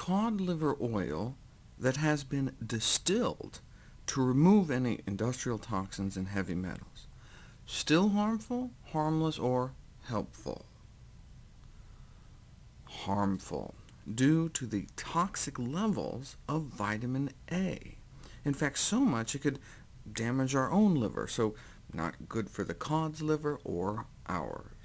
cod liver oil that has been distilled to remove any industrial toxins and heavy metals. Still harmful, harmless, or helpful? Harmful, due to the toxic levels of vitamin A. In fact, so much it could damage our own liver, so not good for the cod's liver or ours.